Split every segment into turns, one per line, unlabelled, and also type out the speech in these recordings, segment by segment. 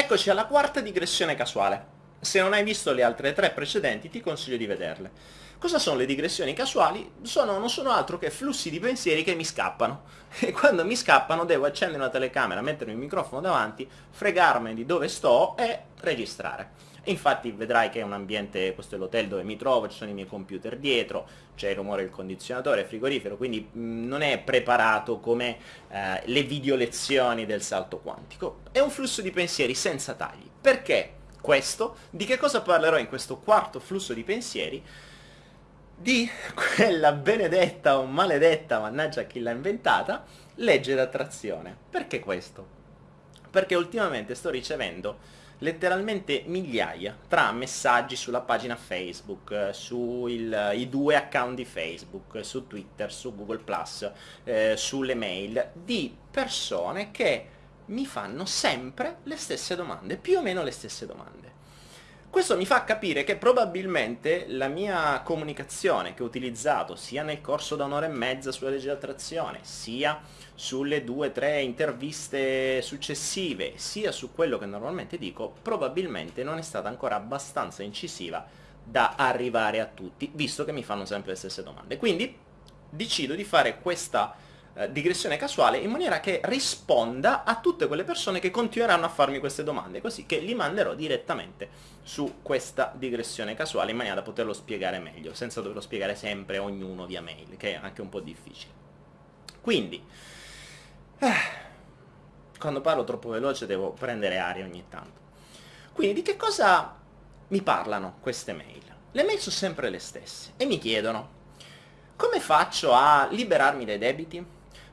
Eccoci alla quarta digressione casuale. Se non hai visto le altre tre precedenti ti consiglio di vederle. Cosa sono le digressioni casuali? Sono, non sono altro che flussi di pensieri che mi scappano. E quando mi scappano devo accendere una telecamera, mettermi il microfono davanti, fregarmi di dove sto e registrare. Infatti vedrai che è un ambiente, questo è l'hotel dove mi trovo, ci sono i miei computer dietro, c'è il rumore del condizionatore, frigorifero, quindi mh, non è preparato come eh, le video lezioni del salto quantico. È un flusso di pensieri senza tagli. Perché questo? Di che cosa parlerò in questo quarto flusso di pensieri? Di quella benedetta o maledetta, mannaggia chi l'ha inventata, legge d'attrazione. Perché questo? Perché ultimamente sto ricevendo letteralmente migliaia tra messaggi sulla pagina Facebook, sui due account di Facebook, su Twitter, su Google+, eh, sulle mail, di persone che mi fanno sempre le stesse domande, più o meno le stesse domande. Questo mi fa capire che probabilmente la mia comunicazione che ho utilizzato sia nel corso da un'ora e mezza sulla legge d'attrazione, sia sulle due o tre interviste successive, sia su quello che normalmente dico, probabilmente non è stata ancora abbastanza incisiva da arrivare a tutti, visto che mi fanno sempre le stesse domande. Quindi decido di fare questa eh, digressione casuale in maniera che risponda a tutte quelle persone che continueranno a farmi queste domande, così che li manderò direttamente su questa digressione casuale in maniera da poterlo spiegare meglio, senza doverlo spiegare sempre ognuno via mail, che è anche un po' difficile. Quindi, quando parlo troppo veloce devo prendere aria ogni tanto. Quindi di che cosa mi parlano queste mail? Le mail sono sempre le stesse e mi chiedono come faccio a liberarmi dai debiti?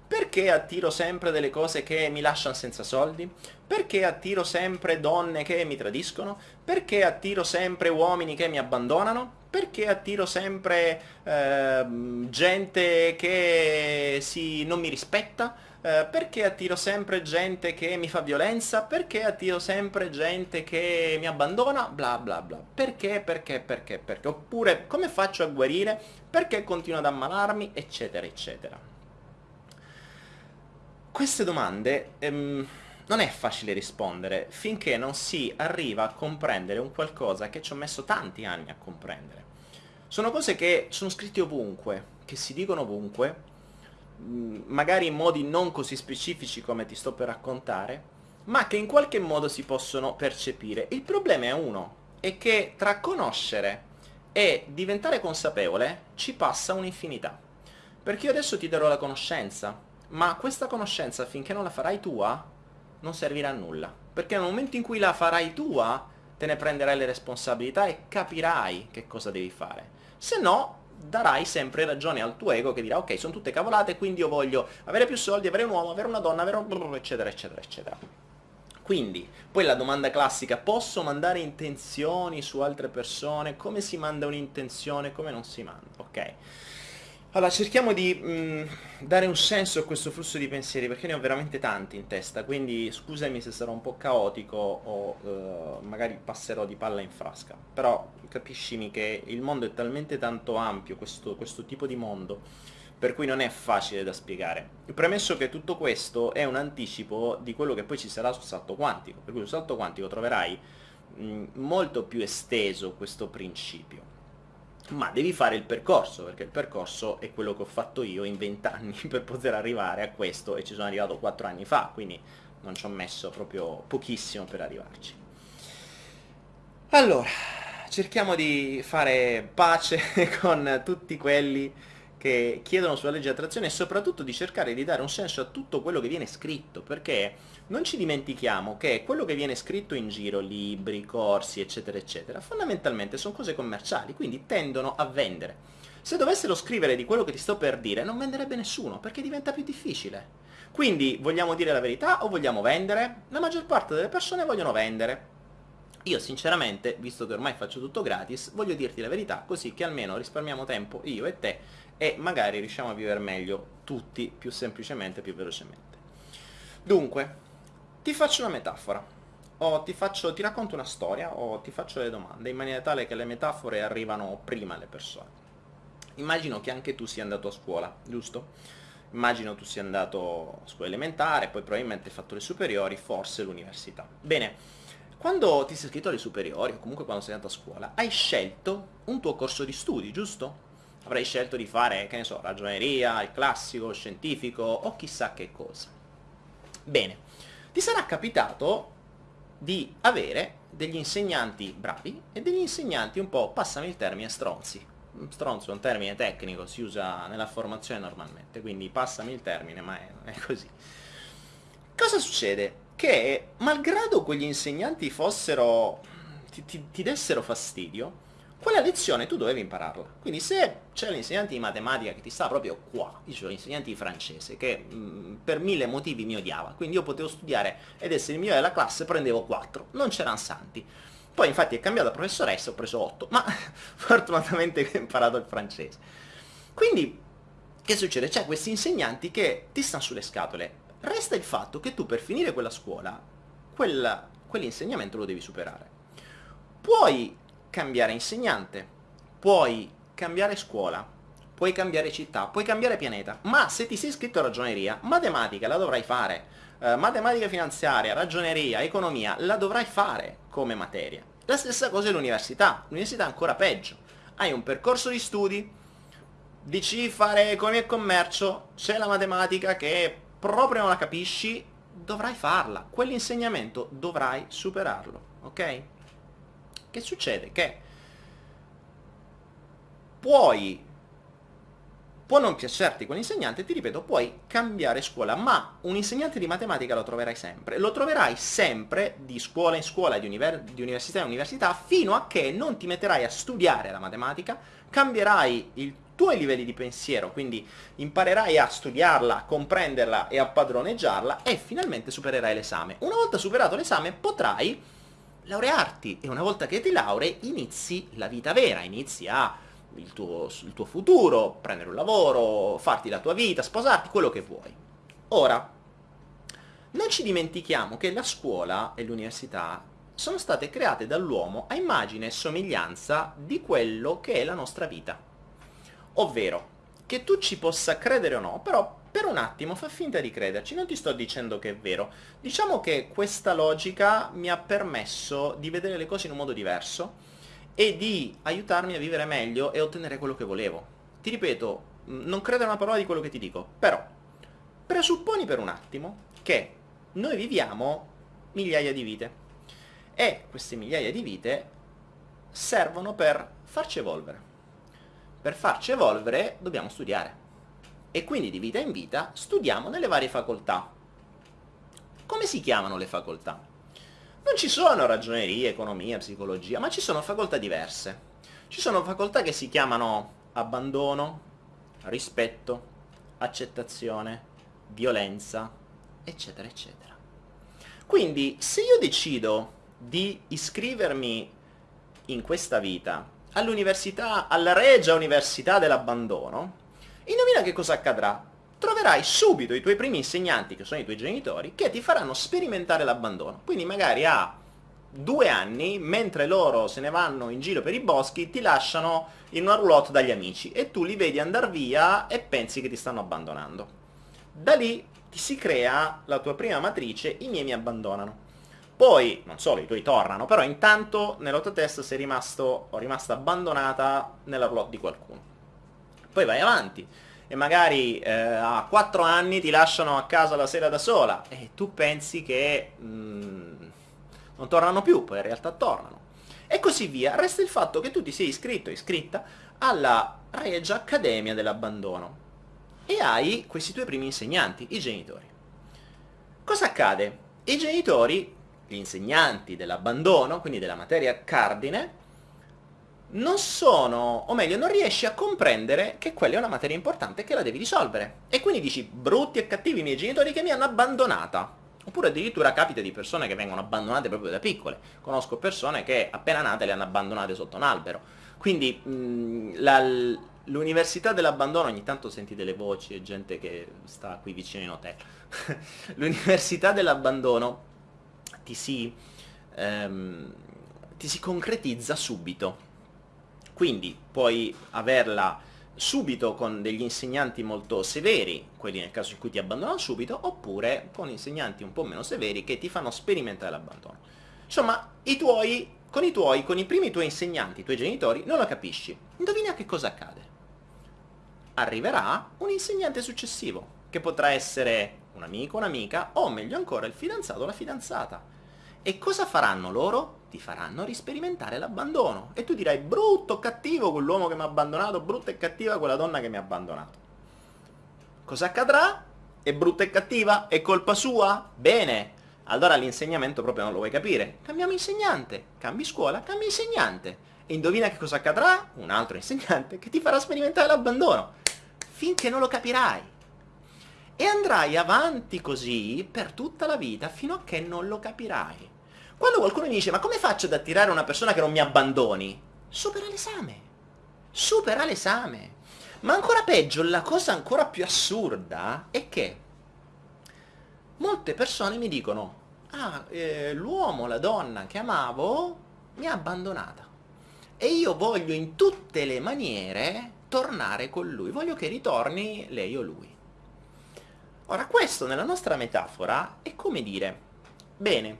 Perché attiro sempre delle cose che mi lasciano senza soldi? Perché attiro sempre donne che mi tradiscono? Perché attiro sempre uomini che mi abbandonano? Perché attiro sempre eh, gente che si, non mi rispetta? Eh, perché attiro sempre gente che mi fa violenza? Perché attiro sempre gente che mi abbandona? Bla bla bla. Perché, perché, perché, perché? Oppure come faccio a guarire? Perché continuo ad ammalarmi? Eccetera, eccetera. Queste domande ehm, non è facile rispondere finché non si arriva a comprendere un qualcosa che ci ho messo tanti anni a comprendere. Sono cose che sono scritte ovunque, che si dicono ovunque, magari in modi non così specifici come ti sto per raccontare, ma che in qualche modo si possono percepire. Il problema è uno, è che tra conoscere e diventare consapevole ci passa un'infinità. Perché io adesso ti darò la conoscenza, ma questa conoscenza finché non la farai tua non servirà a nulla. Perché nel momento in cui la farai tua te ne prenderai le responsabilità e capirai che cosa devi fare. Se no darai sempre ragione al tuo ego che dirà ok sono tutte cavolate quindi io voglio avere più soldi, avere un uomo, avere una donna, avere un... eccetera eccetera eccetera. Quindi, poi la domanda classica, posso mandare intenzioni su altre persone? Come si manda un'intenzione? Come non si manda? Ok. Allora, cerchiamo di mh, mm, dare un senso a questo flusso di pensieri, perché ne ho veramente tanti in testa, quindi scusami se sarò un po' caotico o uh, magari passerò di palla in frasca, però capiscimi che il mondo è talmente tanto ampio, questo, questo tipo di mondo, per cui non è facile da spiegare. Premesso che tutto questo è un anticipo di quello che poi ci sarà sul salto quantico, per cui sul salto quantico troverai mh, mm, molto più esteso questo principio ma devi fare il percorso, perché il percorso è quello che ho fatto io in 20 anni per poter arrivare a questo e ci sono arrivato 4 anni fa, quindi non ci ho messo proprio pochissimo per arrivarci. Allora, cerchiamo di fare pace con tutti quelli che chiedono sulla legge di attrazione e soprattutto di cercare di dare un senso a tutto quello che viene scritto, perché non ci dimentichiamo che quello che viene scritto in giro, libri, corsi, eccetera, eccetera, fondamentalmente sono cose commerciali, quindi tendono a vendere. Se dovessero scrivere di quello che ti sto per dire, non venderebbe nessuno, perché diventa più difficile. Quindi, vogliamo dire la verità o vogliamo vendere? La maggior parte delle persone vogliono vendere. Io sinceramente, visto che ormai faccio tutto gratis, voglio dirti la verità, così che almeno risparmiamo tempo io e te e magari riusciamo a vivere meglio tutti più semplicemente, più velocemente. Dunque, ti faccio una metafora, o ti, faccio, ti racconto una storia, o ti faccio delle domande, in maniera tale che le metafore arrivano prima alle persone. Immagino che anche tu sia andato a scuola, giusto? Immagino tu sia andato a scuola elementare, poi probabilmente hai fatto le superiori, forse l'università. Bene, quando ti sei iscritto alle superiori o comunque quando sei andato a scuola, hai scelto un tuo corso di studi, giusto? Avrai scelto di fare, che ne so, ragioneria, il classico, il scientifico o chissà che cosa. Bene, ti sarà capitato di avere degli insegnanti bravi e degli insegnanti un po', passami il termine, stronzi. Stronzo è un termine tecnico, si usa nella formazione normalmente, quindi passami il termine, ma è, è così. Cosa succede? Che malgrado quegli insegnanti fossero, ti, ti, ti dessero fastidio, quella lezione tu dovevi impararla. Quindi se c'è l'insegnante di matematica che ti sta proprio qua, dicevo l'insegnante di francese, che mh, mm, per mille motivi mi odiava, quindi io potevo studiare ed essere il migliore della classe, prendevo 4, non c'erano santi. Poi infatti è cambiata professoressa, ho preso 8, ma fortunatamente ho imparato il francese. Quindi, che succede? C'è questi insegnanti che ti stanno sulle scatole, Resta il fatto che tu per finire quella scuola, quell'insegnamento lo devi superare. Puoi cambiare insegnante, puoi cambiare scuola, puoi cambiare città, puoi cambiare pianeta, ma se ti sei iscritto a ragioneria, matematica la dovrai fare, eh, matematica finanziaria, ragioneria, economia, la dovrai fare come materia. La stessa cosa è l'università, l'università è ancora peggio. Hai un percorso di studi, dici fare economia e commercio, c'è la matematica che proprio non la capisci, dovrai farla. Quell'insegnamento dovrai superarlo, ok? Che succede? Che puoi può non piacerti quell'insegnante, ti ripeto, puoi cambiare scuola, ma un insegnante di matematica lo troverai sempre. Lo troverai sempre di scuola in scuola, di, univer di, università in università, fino a che non ti metterai a studiare la matematica, cambierai il tuoi livelli di pensiero, quindi imparerai a studiarla, a comprenderla e a padroneggiarla e finalmente supererai l'esame. Una volta superato l'esame potrai laurearti e una volta che ti laurei inizi la vita vera, inizi a il tuo, il tuo futuro, prendere un lavoro, farti la tua vita, sposarti, quello che vuoi. Ora, non ci dimentichiamo che la scuola e l'università sono state create dall'uomo a immagine e somiglianza di quello che è la nostra vita. Ovvero, che tu ci possa credere o no, però per un attimo fa finta di crederci, non ti sto dicendo che è vero. Diciamo che questa logica mi ha permesso di vedere le cose in un modo diverso e di aiutarmi a vivere meglio e ottenere quello che volevo. Ti ripeto, non credo a una parola di quello che ti dico, però presupponi per un attimo che noi viviamo migliaia di vite e queste migliaia di vite servono per farci evolvere per farci evolvere dobbiamo studiare. E quindi di vita in vita studiamo nelle varie facoltà. Come si chiamano le facoltà? Non ci sono ragioneria, economia, psicologia, ma ci sono facoltà diverse. Ci sono facoltà che si chiamano abbandono, rispetto, accettazione, violenza, eccetera, eccetera. Quindi, se io decido di iscrivermi in questa vita all'università, alla regia università dell'abbandono, indovina che cosa accadrà? Troverai subito i tuoi primi insegnanti, che sono i tuoi genitori, che ti faranno sperimentare l'abbandono. Quindi magari a due anni, mentre loro se ne vanno in giro per i boschi, ti lasciano in una roulotte dagli amici e tu li vedi andare via e pensi che ti stanno abbandonando. Da lì ti si crea la tua prima matrice, i miei mi abbandonano. Poi, non solo, i tuoi tornano, però intanto nella tua testa sei rimasto, o rimasta abbandonata nella roulotte di qualcuno. Poi vai avanti, e magari eh, a 4 anni ti lasciano a casa la sera da sola, e tu pensi che mm, non tornano più, poi in realtà tornano. E così via. Resta il fatto che tu ti sei iscritto, iscritta, alla Regia Accademia dell'Abbandono. E hai questi tuoi primi insegnanti, i genitori. Cosa accade? I genitori gli insegnanti dell'abbandono, quindi della materia cardine, non sono, o meglio, non riesci a comprendere che quella è una materia importante e che la devi risolvere. E quindi dici, brutti e cattivi i miei genitori che mi hanno abbandonata. Oppure addirittura capita di persone che vengono abbandonate proprio da piccole. Conosco persone che appena nate le hanno abbandonate sotto un albero. Quindi l'università dell'abbandono, ogni tanto senti delle voci e gente che sta qui vicino in hotel. l'università dell'abbandono ti si, ehm, ti si concretizza subito. Quindi puoi averla subito con degli insegnanti molto severi, quelli nel caso in cui ti abbandonano subito, oppure con insegnanti un po' meno severi che ti fanno sperimentare l'abbandono. Insomma, i tuoi, con i tuoi, con i primi tuoi insegnanti, i tuoi genitori, non lo capisci. Indovina che cosa accade. Arriverà un insegnante successivo, che potrà essere un amico, un'amica, o meglio ancora il fidanzato o la fidanzata. E cosa faranno loro? Ti faranno risperimentare l'abbandono. E tu dirai, brutto, cattivo quell'uomo che mi ha abbandonato, brutta e cattiva quella donna che mi ha abbandonato. Cosa accadrà? È brutta e cattiva? È colpa sua? Bene, allora l'insegnamento proprio non lo vuoi capire. Cambiamo insegnante, cambi scuola, cambi insegnante. E indovina che cosa accadrà? Un altro insegnante che ti farà sperimentare l'abbandono. Finché non lo capirai. E andrai avanti così per tutta la vita fino a che non lo capirai. Quando qualcuno mi dice ma come faccio ad attirare una persona che non mi abbandoni? Supera l'esame. Supera l'esame. Ma ancora peggio, la cosa ancora più assurda è che molte persone mi dicono ah, eh, l'uomo, la donna che amavo mi ha abbandonata e io voglio in tutte le maniere tornare con lui, voglio che ritorni lei o lui. Ora questo nella nostra metafora è come dire, bene,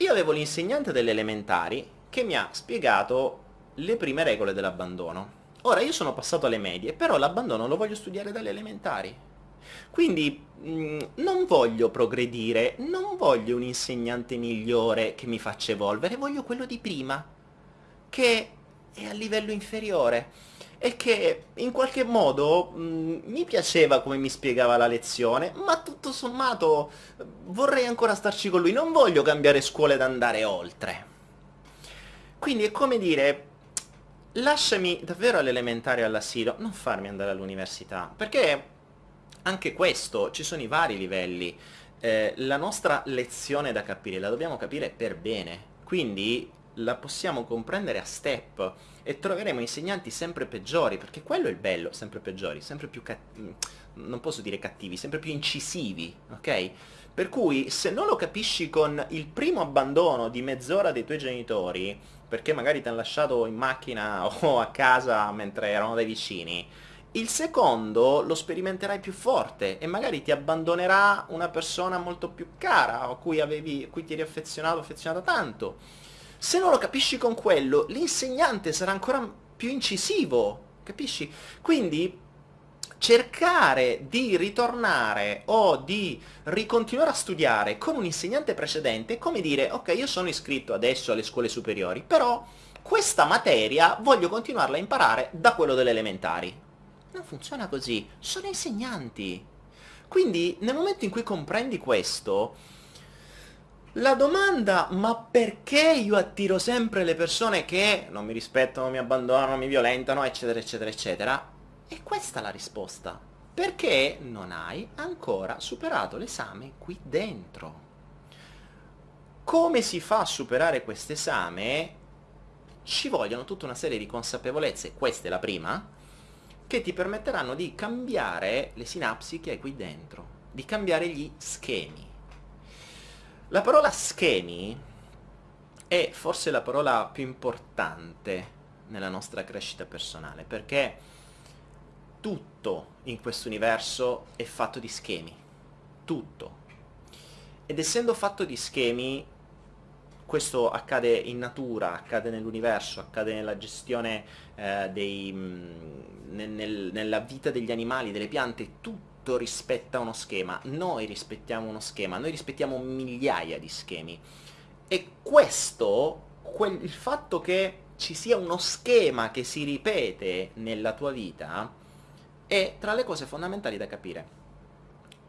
io avevo l'insegnante delle elementari che mi ha spiegato le prime regole dell'abbandono. Ora io sono passato alle medie, però l'abbandono lo voglio studiare dalle elementari. Quindi mh, mm, non voglio progredire, non voglio un insegnante migliore che mi faccia evolvere, voglio quello di prima, che è a livello inferiore e che in qualche modo mh, mm, mi piaceva come mi spiegava la lezione, ma tutto sommato vorrei ancora starci con lui, non voglio cambiare scuola ed andare oltre. Quindi è come dire, lasciami davvero all'elementare e all'asilo, non farmi andare all'università, perché anche questo, ci sono i vari livelli. Eh, la nostra lezione da capire la dobbiamo capire per bene, quindi la possiamo comprendere a step e troveremo insegnanti sempre peggiori, perché quello è il bello, sempre peggiori, sempre più cattivi, non posso dire cattivi, sempre più incisivi, ok? Per cui se non lo capisci con il primo abbandono di mezz'ora dei tuoi genitori, perché magari ti hanno lasciato in macchina o a casa mentre erano dai vicini, il secondo lo sperimenterai più forte e magari ti abbandonerà una persona molto più cara a cui, avevi, a cui ti eri affezionato, affezionata tanto. Se non lo capisci con quello, l'insegnante sarà ancora più incisivo, capisci? Quindi cercare di ritornare o di ricontinuare a studiare con un insegnante precedente è come dire ok io sono iscritto adesso alle scuole superiori però questa materia voglio continuarla a imparare da quello delle elementari non funziona così, sono insegnanti. Quindi nel momento in cui comprendi questo, la domanda ma perché io attiro sempre le persone che non mi rispettano, mi abbandonano, mi violentano, eccetera, eccetera, eccetera? E questa è la risposta. Perché non hai ancora superato l'esame qui dentro. Come si fa a superare questo esame? Ci vogliono tutta una serie di consapevolezze, questa è la prima, che ti permetteranno di cambiare le sinapsi che hai qui dentro, di cambiare gli schemi. La parola schemi è forse la parola più importante nella nostra crescita personale, perché tutto in questo universo è fatto di schemi, tutto. Ed essendo fatto di schemi, questo accade in natura, accade nell'universo, accade nella gestione eh, dei, mh, nel, nella vita degli animali, delle piante, tutto rispetta uno schema. Noi rispettiamo uno schema, noi rispettiamo migliaia di schemi. E questo, quel, il fatto che ci sia uno schema che si ripete nella tua vita, è tra le cose fondamentali da capire.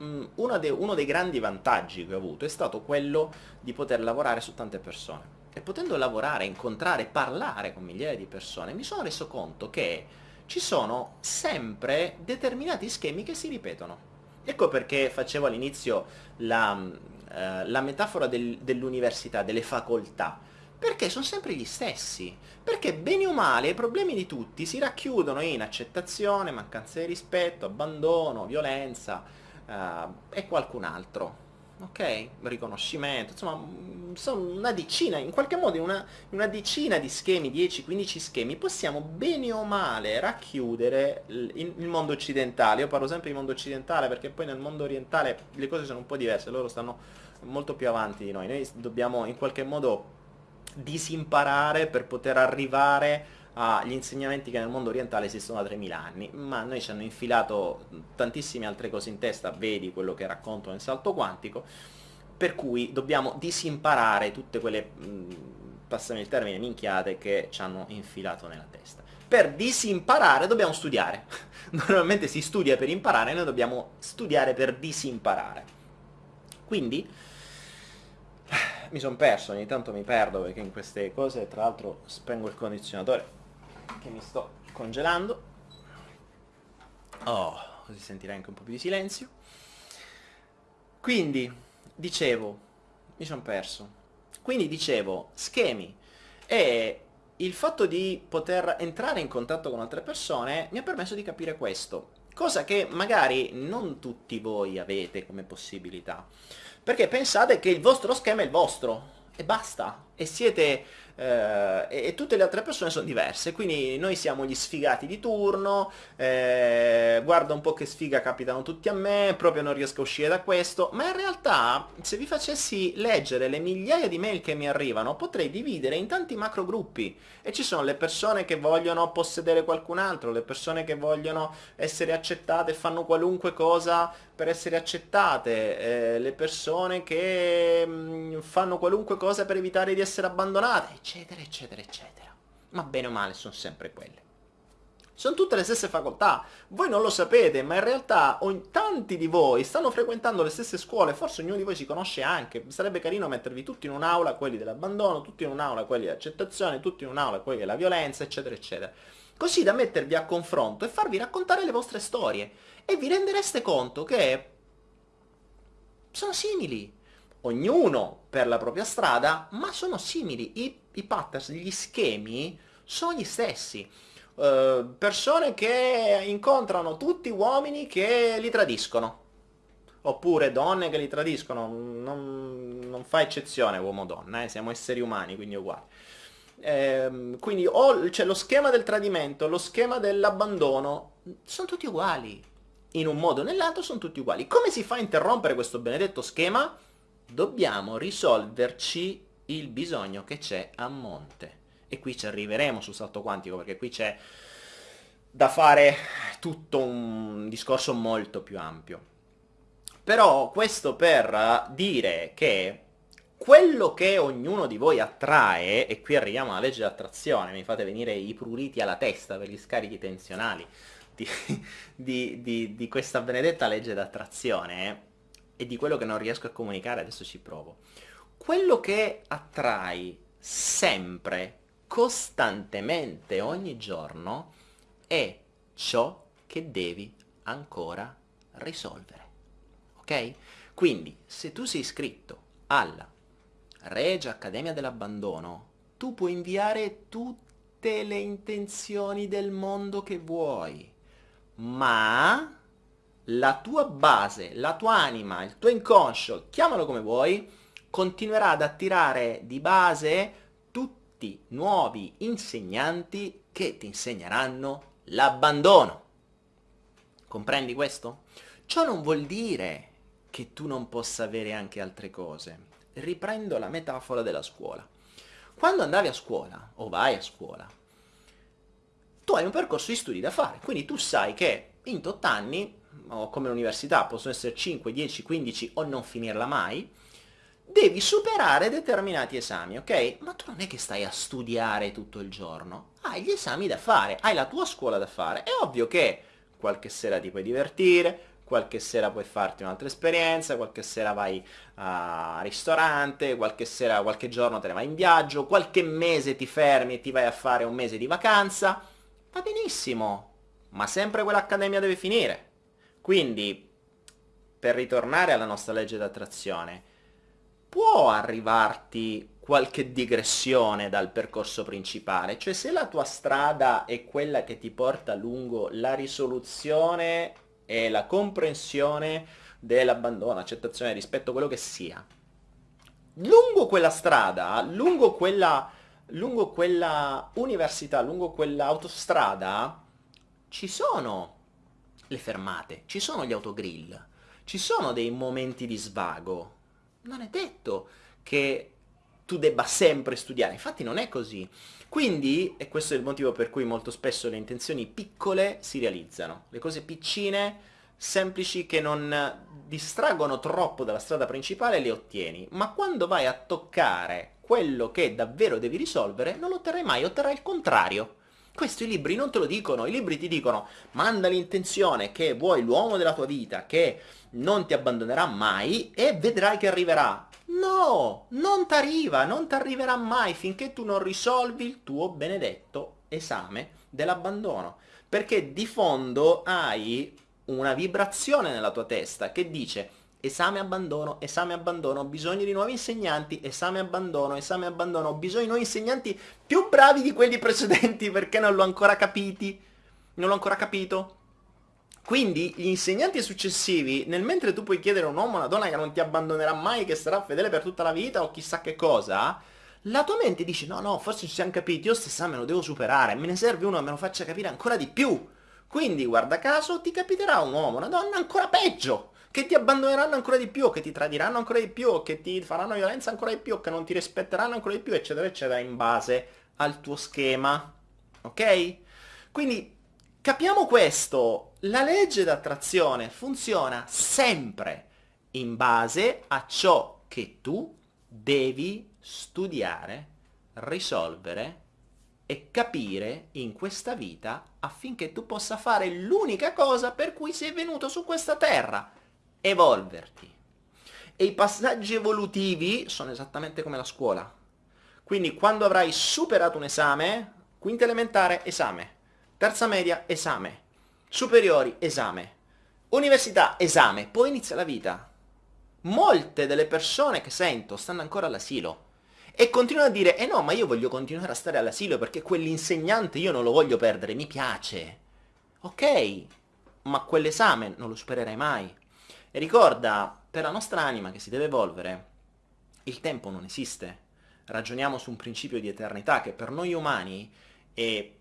Mm, uno, de, uno dei grandi vantaggi che ho avuto è stato quello di poter lavorare su tante persone. E potendo lavorare, incontrare, parlare con migliaia di persone, mi sono reso conto che ci sono sempre determinati schemi che si ripetono. Ecco perché facevo all'inizio la, eh, la, metafora del, dell'università, delle facoltà, perché sono sempre gli stessi, perché bene o male i problemi di tutti si racchiudono in accettazione, mancanza di rispetto, abbandono, violenza, uh, e qualcun altro. Ok? Riconoscimento, insomma, mm, sono una decina, in qualche modo una, una decina di schemi, 10-15 schemi, possiamo bene o male racchiudere il, il, mondo occidentale. Io parlo sempre di mondo occidentale perché poi nel mondo orientale le cose sono un po' diverse, loro stanno molto più avanti di noi. Noi dobbiamo in qualche modo disimparare per poter arrivare agli insegnamenti che nel mondo orientale esistono da 3000 anni, ma noi ci hanno infilato tantissime altre cose in testa, vedi quello che racconto nel salto quantico, per cui dobbiamo disimparare tutte quelle, passami il termine, minchiate che ci hanno infilato nella testa. Per disimparare dobbiamo studiare. Normalmente si studia per imparare, noi dobbiamo studiare per disimparare. Quindi, mi sono perso, ogni tanto mi perdo perché in queste cose, tra l'altro spengo il condizionatore che mi sto congelando. Oh, così sentirai anche un po' più di silenzio. Quindi, dicevo, mi sono perso. Quindi dicevo, schemi. E il fatto di poter entrare in contatto con altre persone mi ha permesso di capire questo. Cosa che magari non tutti voi avete come possibilità. Perché pensate che il vostro schema è il vostro. E basta. E siete eh, e, tutte le altre persone sono diverse, quindi noi siamo gli sfigati di turno, eh, guarda un po' che sfiga capitano tutti a me, proprio non riesco a uscire da questo, ma in realtà se vi facessi leggere le migliaia di mail che mi arrivano potrei dividere in tanti macro gruppi. E ci sono le persone che vogliono possedere qualcun altro, le persone che vogliono essere accettate fanno qualunque cosa per essere accettate, eh, le persone che mh, mm, fanno qualunque cosa per evitare di essere abbandonate, eccetera, eccetera, eccetera. Ma bene o male sono sempre quelle. Sono tutte le stesse facoltà, voi non lo sapete, ma in realtà tanti di voi stanno frequentando le stesse scuole, forse ognuno di voi si conosce anche, sarebbe carino mettervi tutti in un'aula, quelli dell'abbandono, tutti in un'aula, quelli dell'accettazione, tutti in un'aula, quelli della violenza, eccetera, eccetera. Così da mettervi a confronto e farvi raccontare le vostre storie, e vi rendereste conto che sono simili, ognuno per la propria strada, ma sono simili, i, i patterns, gli schemi sono gli stessi. Uh, persone che incontrano tutti uomini che li tradiscono, oppure donne che li tradiscono, non, non fa eccezione uomo-donna, eh? siamo esseri umani, quindi uguali. Eh, quindi c'è lo schema del tradimento, lo schema dell'abbandono, sono tutti uguali. In un modo o nell'altro sono tutti uguali. Come si fa a interrompere questo benedetto schema? dobbiamo risolverci il bisogno che c'è a monte. E qui ci arriveremo sul salto quantico, perché qui c'è da fare tutto un discorso molto più ampio. Però questo per dire che quello che ognuno di voi attrae, e qui arriviamo alla legge dell'attrazione, mi fate venire i pruriti alla testa per gli scarichi tensionali di, di, di, di questa benedetta legge d'attrazione, e di quello che non riesco a comunicare, adesso ci provo. Quello che attrai sempre, costantemente, ogni giorno, è ciò che devi ancora risolvere. Ok? Quindi, se tu sei iscritto alla Regia Accademia dell'Abbandono, tu puoi inviare tutte le intenzioni del mondo che vuoi, ma la tua base, la tua anima, il tuo inconscio, chiamalo come vuoi, continuerà ad attirare di base tutti nuovi insegnanti che ti insegneranno l'abbandono. Comprendi questo? Ciò non vuol dire che tu non possa avere anche altre cose. Riprendo la metafora della scuola. Quando andavi a scuola, o vai a scuola, tu hai un percorso di studi da fare, quindi tu sai che in tot anni o come l'università, possono essere 5, 10, 15 o non finirla mai, devi superare determinati esami, ok? Ma tu non è che stai a studiare tutto il giorno, hai gli esami da fare, hai la tua scuola da fare. È ovvio che qualche sera ti puoi divertire, qualche sera puoi farti un'altra esperienza, qualche sera vai al ristorante, qualche sera, qualche giorno te ne vai in viaggio, qualche mese ti fermi e ti vai a fare un mese di vacanza. Va benissimo, ma sempre quell'accademia deve finire. Quindi, per ritornare alla nostra legge d'attrazione, può arrivarti qualche digressione dal percorso principale, cioè se la tua strada è quella che ti porta lungo la risoluzione e la comprensione dell'abbandono, accettazione, rispetto, quello che sia. Lungo quella strada, lungo quella, lungo quella università, lungo quell'autostrada, ci sono le fermate, ci sono gli autogrill, ci sono dei momenti di svago. Non è detto che tu debba sempre studiare, infatti non è così. Quindi, e questo è il motivo per cui molto spesso le intenzioni piccole si realizzano, le cose piccine, semplici, che non distraggono troppo dalla strada principale, le ottieni, ma quando vai a toccare quello che davvero devi risolvere, non lo otterrai mai, otterrai il contrario. Questo i libri non te lo dicono, i libri ti dicono manda l'intenzione che vuoi l'uomo della tua vita, che non ti abbandonerà mai e vedrai che arriverà. No, non ti arriva, non ti arriverà mai finché tu non risolvi il tuo benedetto esame dell'abbandono. Perché di fondo hai una vibrazione nella tua testa che dice esame abbandono, esame abbandono, ho bisogno di nuovi insegnanti, esame abbandono, esame abbandono, ho bisogno di nuovi insegnanti più bravi di quelli precedenti perché non l'ho ancora capiti, non l'ho ancora capito. Quindi gli insegnanti successivi, nel mentre tu puoi chiedere a un uomo o una donna che non ti abbandonerà mai, che sarà fedele per tutta la vita o chissà che cosa, la tua mente dice no no, forse ci siamo capiti, io stesame lo devo superare, me ne serve uno che me lo faccia capire ancora di più. Quindi, guarda caso, ti capiterà un uomo, una donna ancora peggio, che ti abbandoneranno ancora di più, che ti tradiranno ancora di più, che ti faranno violenza ancora di più, che non ti rispetteranno ancora di più, eccetera, eccetera, in base al tuo schema. Ok? Quindi, capiamo questo. La legge d'attrazione funziona sempre in base a ciò che tu devi studiare, risolvere e capire in questa vita affinché tu possa fare l'unica cosa per cui sei venuto su questa terra, evolverti. E i passaggi evolutivi sono esattamente come la scuola. Quindi quando avrai superato un esame, quinta elementare, esame, terza media, esame, superiori, esame, università, esame, poi inizia la vita. Molte delle persone che sento stanno ancora all'asilo e continuano a dire, eh no, ma io voglio continuare a stare all'asilo perché quell'insegnante io non lo voglio perdere, mi piace. Ok, ma quell'esame non lo supererai mai. E ricorda, per la nostra anima che si deve evolvere, il tempo non esiste. Ragioniamo su un principio di eternità che per noi umani è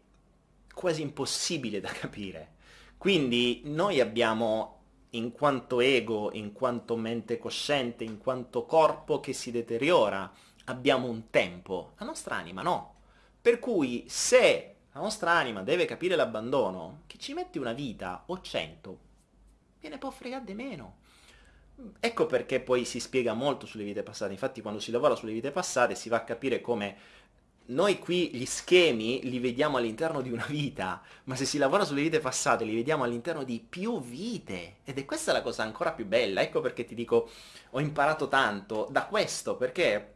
quasi impossibile da capire. Quindi noi abbiamo in quanto ego, in quanto mente cosciente, in quanto corpo che si deteriora, abbiamo un tempo, la nostra anima no. Per cui se la nostra anima deve capire l'abbandono, che ci metti una vita o cento, viene può fregare di meno. Ecco perché poi si spiega molto sulle vite passate, infatti quando si lavora sulle vite passate si va a capire come noi qui gli schemi li vediamo all'interno di una vita, ma se si lavora sulle vite passate li vediamo all'interno di più vite. Ed è questa la cosa ancora più bella, ecco perché ti dico ho imparato tanto da questo, perché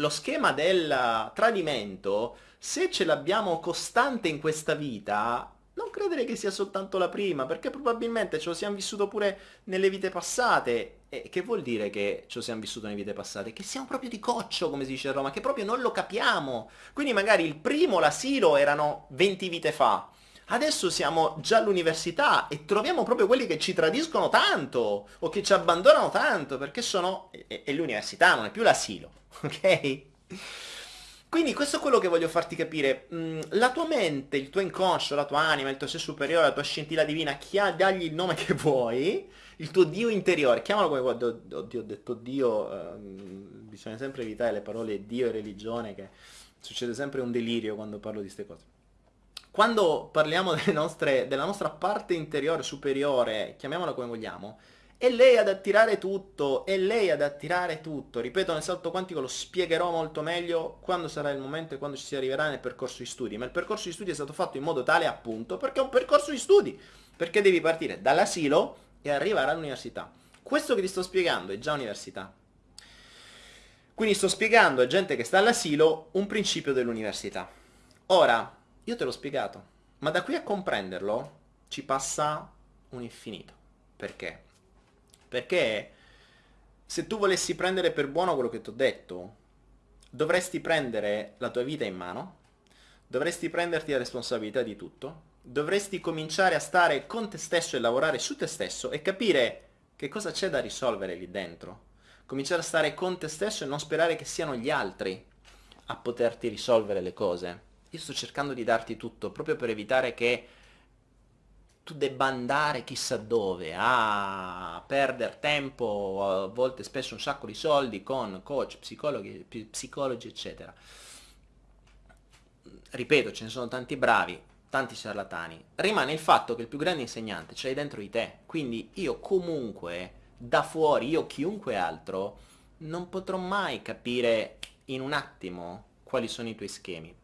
lo schema del tradimento, se ce l'abbiamo costante in questa vita, non credere che sia soltanto la prima, perché probabilmente ce lo siamo vissuto pure nelle vite passate. E che vuol dire che ce lo siamo vissuto nelle vite passate? Che siamo proprio di coccio, come si dice a Roma, che proprio non lo capiamo. Quindi magari il primo, l'asilo, erano 20 vite fa. Adesso siamo già all'università e troviamo proprio quelli che ci tradiscono tanto o che ci abbandonano tanto perché sono... è l'università, non è più l'asilo. ok? Quindi questo è quello che voglio farti capire. Mm, la tua mente, il tuo inconscio, la tua anima, il tuo sé superiore, la tua scintilla divina, chia, dagli il nome che vuoi, il tuo Dio interiore, chiamalo come vuoi. Oddio, ho detto Dio, ehm, bisogna sempre evitare le parole Dio e religione, che succede sempre un delirio quando parlo di queste cose. Quando parliamo nostre, della nostra parte interiore, superiore, chiamiamola come vogliamo, è lei ad attirare tutto, è lei ad attirare tutto. Ripeto, nel salto quantico lo spiegherò molto meglio quando sarà il momento e quando ci si arriverà nel percorso di studi. Ma il percorso di studi è stato fatto in modo tale appunto perché è un percorso di studi. Perché devi partire dall'asilo e arrivare all'università. Questo che ti sto spiegando è già università. Quindi sto spiegando a gente che sta all'asilo un principio dell'università. Ora, io te l'ho spiegato, ma da qui a comprenderlo ci passa un infinito. Perché? Perché se tu volessi prendere per buono quello che ti ho detto, dovresti prendere la tua vita in mano, dovresti prenderti la responsabilità di tutto, dovresti cominciare a stare con te stesso e lavorare su te stesso e capire che cosa c'è da risolvere lì dentro? Cominciare a stare con te stesso e non sperare che siano gli altri a poterti risolvere le cose. Io sto cercando di darti tutto proprio per evitare che tu debba andare chissà dove a perdere tempo, a volte spesso un sacco di soldi con coach, psicologi, psicologi eccetera. Ripeto, ce ne sono tanti bravi, tanti ciarlatani. Rimane il fatto che il più grande insegnante ce l'hai dentro di te. Quindi io comunque, da fuori, io chiunque altro, non potrò mai capire in un attimo quali sono i tuoi schemi.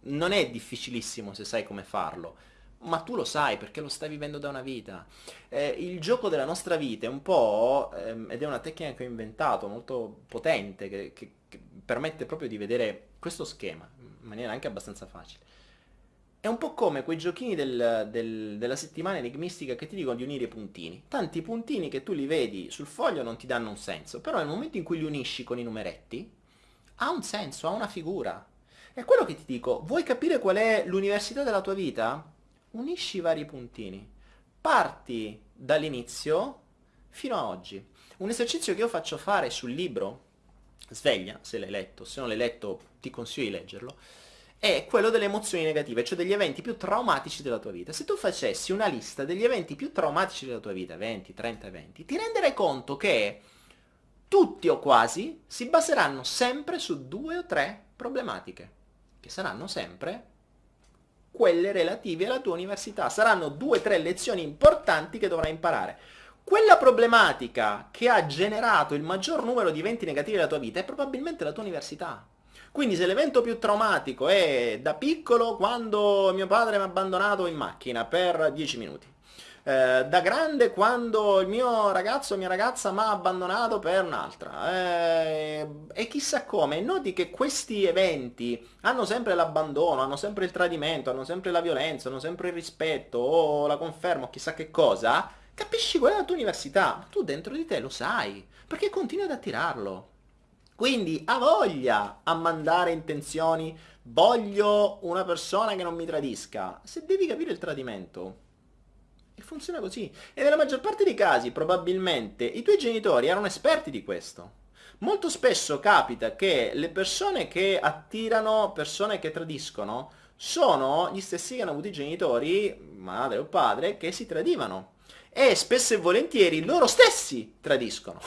Non è difficilissimo se sai come farlo ma tu lo sai perché lo stai vivendo da una vita. Eh, il gioco della nostra vita è un po', ehm, ed è una tecnica che ho inventato, molto potente, che, che, che, permette proprio di vedere questo schema in maniera anche abbastanza facile. È un po' come quei giochini del, del, della settimana enigmistica che ti dicono di unire i puntini. Tanti puntini che tu li vedi sul foglio non ti danno un senso, però nel momento in cui li unisci con i numeretti, ha un senso, ha una figura. È quello che ti dico, vuoi capire qual è l'università della tua vita? unisci i vari puntini. Parti dall'inizio fino a oggi. Un esercizio che io faccio fare sul libro, sveglia, se l'hai letto, se non l'hai letto ti consiglio di leggerlo, è quello delle emozioni negative, cioè degli eventi più traumatici della tua vita. Se tu facessi una lista degli eventi più traumatici della tua vita, 20, 30 eventi, ti renderai conto che tutti o quasi si baseranno sempre su due o tre problematiche, che saranno sempre quelle relative alla tua università. Saranno due o tre lezioni importanti che dovrai imparare. Quella problematica che ha generato il maggior numero di eventi negativi della tua vita è probabilmente la tua università. Quindi se l'evento più traumatico è da piccolo quando mio padre mi ha abbandonato in macchina per 10 minuti, eh, da grande quando il mio ragazzo o mia ragazza mi ha abbandonato per un'altra. Eh, e chissà come, noti che questi eventi hanno sempre l'abbandono, hanno sempre il tradimento, hanno sempre la violenza, hanno sempre il rispetto o la conferma o chissà che cosa, capisci qual è la tua università, ma tu dentro di te lo sai, perché continui ad attirarlo. Quindi ha voglia a mandare intenzioni, voglio una persona che non mi tradisca. Se devi capire il tradimento, funziona così. E nella maggior parte dei casi, probabilmente, i tuoi genitori erano esperti di questo. Molto spesso capita che le persone che attirano persone che tradiscono sono gli stessi che hanno avuto i genitori, madre o padre, che si tradivano. E spesso e volentieri loro stessi tradiscono.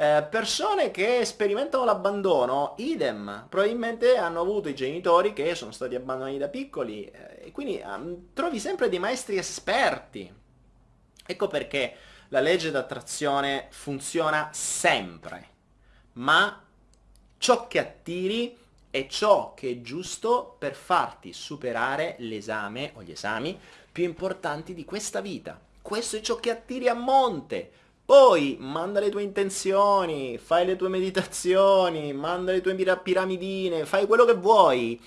Eh, persone che sperimentano l'abbandono, idem, probabilmente hanno avuto i genitori che sono stati abbandonati da piccoli eh, e quindi um, trovi sempre dei maestri esperti. Ecco perché la legge d'attrazione funziona sempre, ma ciò che attiri è ciò che è giusto per farti superare l'esame o gli esami più importanti di questa vita. Questo è ciò che attiri a monte. Poi manda le tue intenzioni, fai le tue meditazioni, manda le tue piramidine, fai quello che vuoi,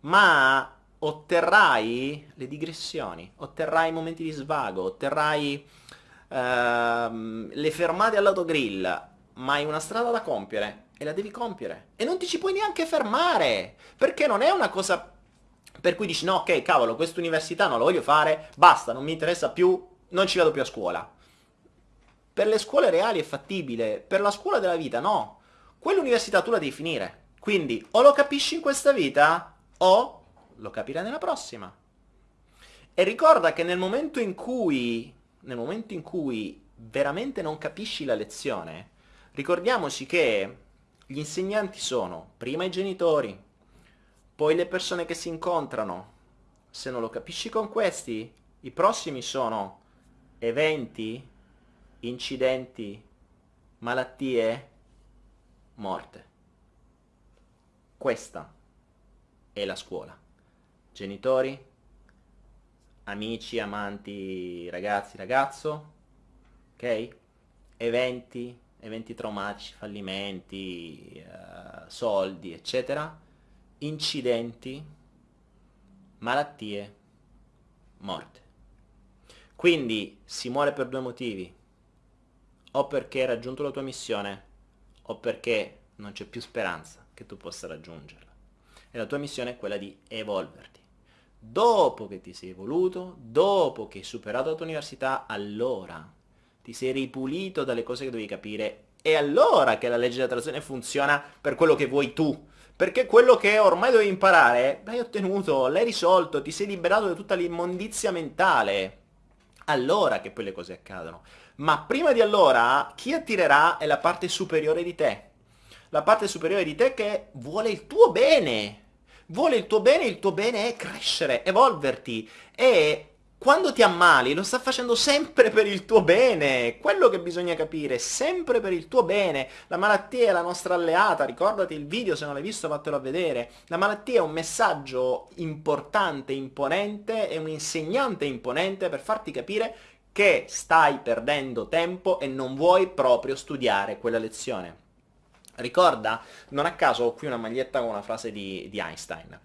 ma otterrai le digressioni, otterrai i momenti di svago, otterrai uh, le fermate all'autogrill, ma hai una strada da compiere e la devi compiere. E non ti ci puoi neanche fermare, perché non è una cosa per cui dici no, ok, cavolo, questa università non la voglio fare, basta, non mi interessa più, non ci vado più a scuola. Per le scuole reali è fattibile, per la scuola della vita no. Quell'università tu la devi finire. Quindi o lo capisci in questa vita o lo capirai nella prossima. E ricorda che nel momento in cui, nel momento in cui veramente non capisci la lezione, ricordiamoci che gli insegnanti sono prima i genitori, poi le persone che si incontrano. Se non lo capisci con questi, i prossimi sono eventi incidenti, malattie, morte. Questa è la scuola. Genitori, amici, amanti, ragazzi, ragazzo, ok? Eventi, eventi traumatici, fallimenti, uh, soldi, eccetera, incidenti, malattie, morte. Quindi si muore per due motivi, o perché hai raggiunto la tua missione o perché non c'è più speranza che tu possa raggiungerla. E la tua missione è quella di evolverti. Dopo che ti sei evoluto, dopo che hai superato la tua università, allora ti sei ripulito dalle cose che devi capire. È allora che la legge dell'attrazione funziona per quello che vuoi tu. Perché quello che ormai dovevi imparare, l'hai ottenuto, l'hai risolto, ti sei liberato da tutta l'immondizia mentale. Allora che poi le cose accadono. Ma prima di allora, chi attirerà è la parte superiore di te. La parte superiore di te che vuole il tuo bene. Vuole il tuo bene, il tuo bene è crescere, evolverti. E quando ti ammali lo sta facendo sempre per il tuo bene, quello che bisogna capire, sempre per il tuo bene. La malattia è la nostra alleata, ricordati il video, se non l'hai visto vattelo a vedere. La malattia è un messaggio importante, imponente, è un insegnante imponente per farti capire che stai perdendo tempo e non vuoi proprio studiare quella lezione. Ricorda, non a caso ho qui una maglietta con una frase di, di Einstein.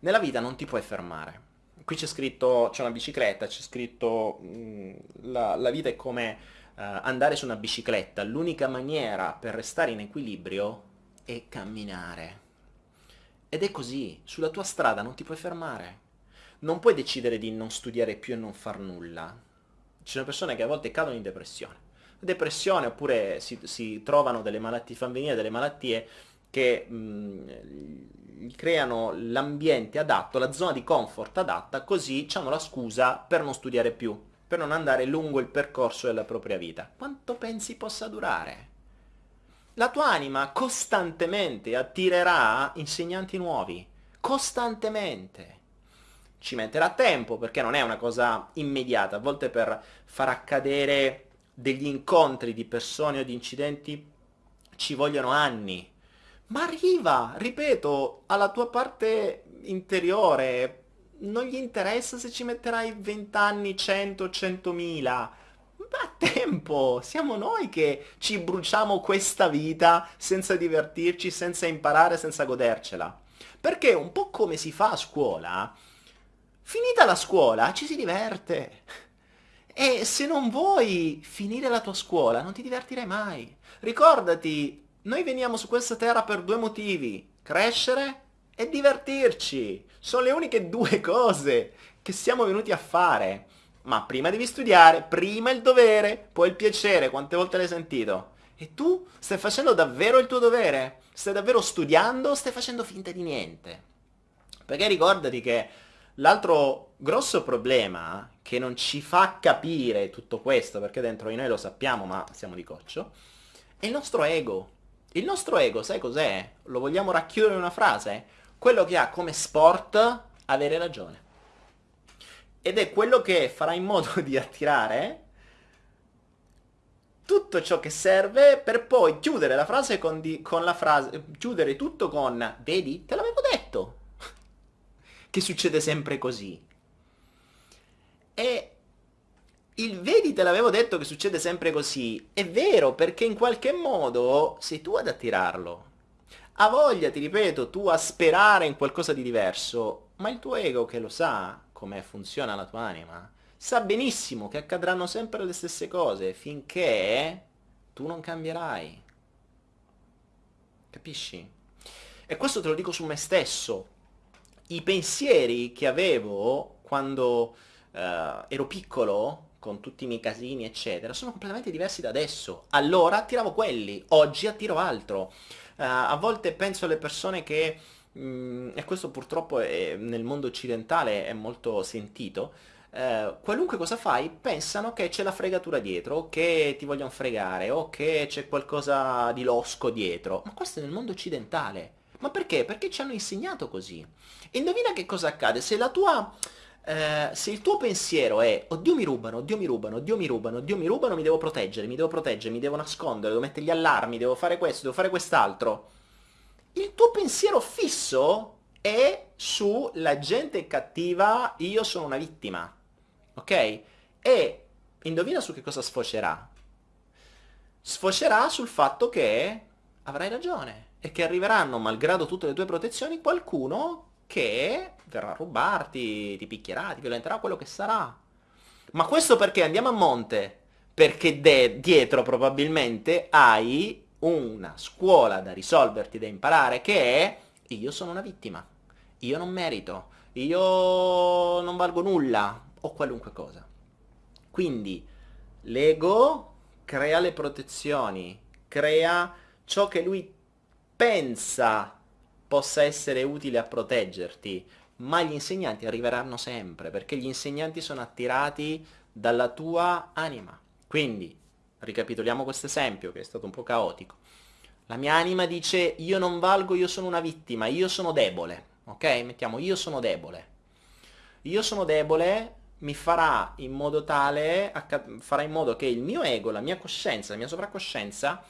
Nella vita non ti puoi fermare qui c'è scritto, c'è una bicicletta, c'è scritto mh, mm, la, la, vita è come uh, andare su una bicicletta, l'unica maniera per restare in equilibrio è camminare. Ed è così, sulla tua strada non ti puoi fermare. Non puoi decidere di non studiare più e non far nulla. Ci sono persone che a volte cadono in depressione. Depressione oppure si, si trovano delle malattie, fanno venire delle malattie che mh, mm, creano l'ambiente adatto, la zona di comfort adatta, così hanno la scusa per non studiare più, per non andare lungo il percorso della propria vita. Quanto pensi possa durare? La tua anima costantemente attirerà insegnanti nuovi, costantemente. Ci metterà tempo perché non è una cosa immediata, a volte per far accadere degli incontri di persone o di incidenti ci vogliono anni, ma arriva, ripeto, alla tua parte interiore. Non gli interessa se ci metterai 20 anni, 100, 100.000. Ma tempo, siamo noi che ci bruciamo questa vita senza divertirci, senza imparare, senza godercela. Perché un po' come si fa a scuola, finita la scuola ci si diverte. E se non vuoi finire la tua scuola non ti divertirai mai. Ricordati, noi veniamo su questa terra per due motivi, crescere e divertirci. Sono le uniche due cose che siamo venuti a fare. Ma prima devi studiare, prima il dovere, poi il piacere, quante volte l'hai sentito? E tu stai facendo davvero il tuo dovere? Stai davvero studiando o stai facendo finta di niente? Perché ricordati che l'altro grosso problema che non ci fa capire tutto questo, perché dentro di noi lo sappiamo ma siamo di coccio, è il nostro ego. Il nostro ego, sai cos'è? Lo vogliamo racchiudere in una frase? Quello che ha come sport avere ragione. Ed è quello che farà in modo di attirare tutto ciò che serve per poi chiudere la frase con, di, con la frase, chiudere tutto con, vedi, te l'avevo detto, che succede sempre così. E il vedi te l'avevo detto che succede sempre così, è vero perché in qualche modo sei tu ad attirarlo. Ha voglia, ti ripeto, tu a sperare in qualcosa di diverso, ma il tuo ego che lo sa come funziona la tua anima, sa benissimo che accadranno sempre le stesse cose finché tu non cambierai. Capisci? E questo te lo dico su me stesso. I pensieri che avevo quando uh, ero piccolo con tutti i miei casini, eccetera, sono completamente diversi da adesso. Allora attiravo quelli, oggi attiro altro. Uh, a volte penso alle persone che, mh, mm, e questo purtroppo è, nel mondo occidentale è molto sentito, uh, qualunque cosa fai pensano che c'è la fregatura dietro, che ti vogliono fregare, o che c'è qualcosa di losco dietro. Ma questo è nel mondo occidentale. Ma perché? Perché ci hanno insegnato così. E indovina che cosa accade? Se la tua eh, se il tuo pensiero è oddio mi rubano, oddio mi rubano, oddio mi rubano, oddio mi rubano, mi devo proteggere, mi devo proteggere, mi devo nascondere, devo mettere gli allarmi, devo fare questo, devo fare quest'altro, il tuo pensiero fisso è su la gente cattiva, io sono una vittima, ok? E indovina su che cosa sfocerà? Sfocerà sul fatto che avrai ragione e che arriveranno, malgrado tutte le tue protezioni, qualcuno che verrà a rubarti, ti picchierà, ti violenterà, quello che sarà. Ma questo perché andiamo a monte? Perché dietro probabilmente hai una scuola da risolverti, da imparare, che è io sono una vittima, io non merito, io non valgo nulla, o qualunque cosa. Quindi l'ego crea le protezioni, crea ciò che lui pensa possa essere utile a proteggerti, ma gli insegnanti arriveranno sempre, perché gli insegnanti sono attirati dalla tua anima. Quindi, ricapitoliamo questo esempio che è stato un po' caotico. La mia anima dice io non valgo, io sono una vittima, io sono debole, ok? Mettiamo io sono debole. Io sono debole mi farà in modo tale, farà in modo che il mio ego, la mia coscienza, la mia sovracoscienza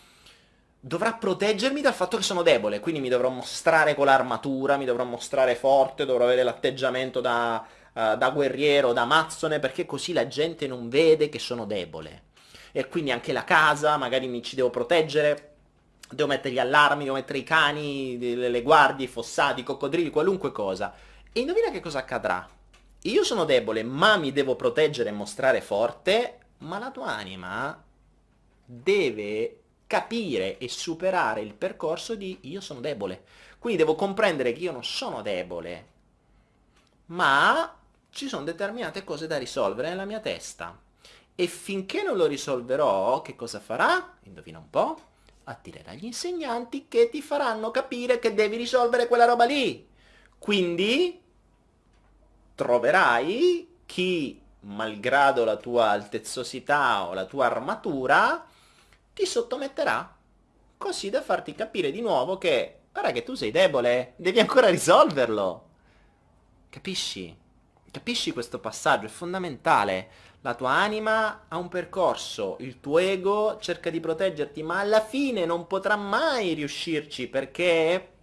dovrà proteggermi dal fatto che sono debole, quindi mi dovrò mostrare con l'armatura, mi dovrò mostrare forte, dovrò avere l'atteggiamento da, uh, da guerriero, da mazzone, perché così la gente non vede che sono debole. E quindi anche la casa, magari mi ci devo proteggere, devo mettere gli allarmi, devo mettere i cani, le guardie, i fossati, i coccodrilli, qualunque cosa. E indovina che cosa accadrà? Io sono debole, ma mi devo proteggere e mostrare forte, ma la tua anima deve capire e superare il percorso di io sono debole. Quindi devo comprendere che io non sono debole, ma ci sono determinate cose da risolvere nella mia testa. E finché non lo risolverò, che cosa farà? Indovina un po'? Attirerà gli insegnanti che ti faranno capire che devi risolvere quella roba lì. Quindi troverai chi, malgrado la tua altezzosità o la tua armatura, ti sottometterà, così da farti capire di nuovo che, guarda che tu sei debole, devi ancora risolverlo. Capisci? Capisci questo passaggio? È fondamentale. La tua anima ha un percorso, il tuo ego cerca di proteggerti, ma alla fine non potrà mai riuscirci perché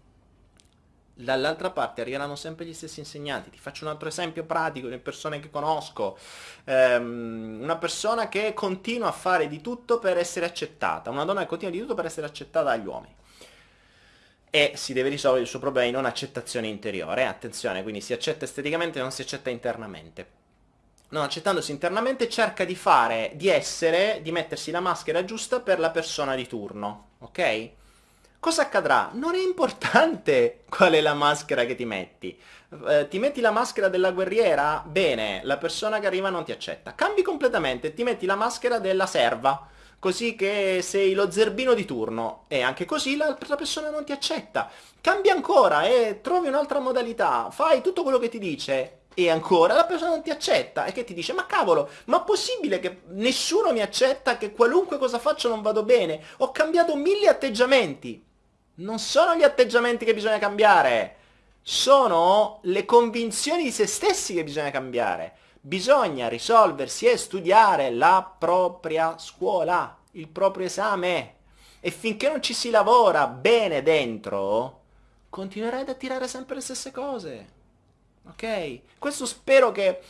dall'altra parte arriveranno sempre gli stessi insegnanti. Ti faccio un altro esempio pratico di persone che conosco. Um, una persona che continua a fare di tutto per essere accettata, una donna che continua di tutto per essere accettata dagli uomini. E si deve risolvere il suo problema in non accettazione interiore. Attenzione, quindi si accetta esteticamente non si accetta internamente. Non accettandosi internamente cerca di fare, di essere, di mettersi la maschera giusta per la persona di turno, ok? Cosa accadrà? Non è importante qual è la maschera che ti metti. Eh, ti metti la maschera della guerriera? Bene, la persona che arriva non ti accetta. Cambi completamente, ti metti la maschera della serva, così che sei lo zerbino di turno e anche così l'altra persona non ti accetta. Cambi ancora e trovi un'altra modalità, fai tutto quello che ti dice e ancora la persona non ti accetta e che ti dice ma cavolo, ma possibile che nessuno mi accetta, che qualunque cosa faccio non vado bene? Ho cambiato mille atteggiamenti non sono gli atteggiamenti che bisogna cambiare, sono le convinzioni di se stessi che bisogna cambiare. Bisogna risolversi e studiare la propria scuola, il proprio esame. E finché non ci si lavora bene dentro, continuerai ad attirare sempre le stesse cose. Ok? Questo spero che...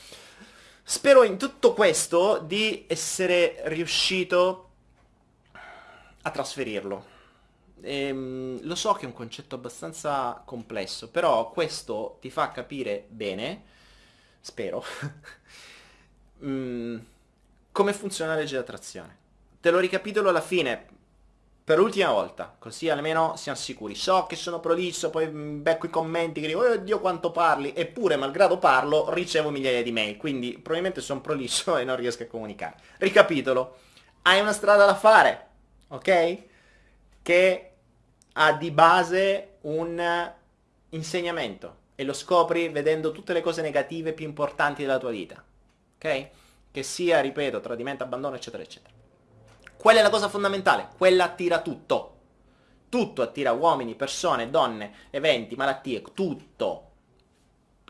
Spero in tutto questo di essere riuscito a trasferirlo. Ehm, lo so che è un concetto abbastanza complesso, però questo ti fa capire bene, spero, mm, come funziona la legge d'attrazione. Te lo ricapitolo alla fine, per l'ultima volta, così almeno siamo sicuri. So che sono prolisso, poi becco i commenti che dicono, oh Dio quanto parli, eppure malgrado parlo ricevo migliaia di mail, quindi probabilmente sono prolisso e non riesco a comunicare. Ricapitolo, hai una strada da fare, ok? Che ha di base un insegnamento e lo scopri vedendo tutte le cose negative più importanti della tua vita. Ok? Che sia, ripeto, tradimento, abbandono, eccetera, eccetera. Quella è la cosa fondamentale, quella attira tutto. Tutto attira uomini, persone, donne, eventi, malattie, tutto.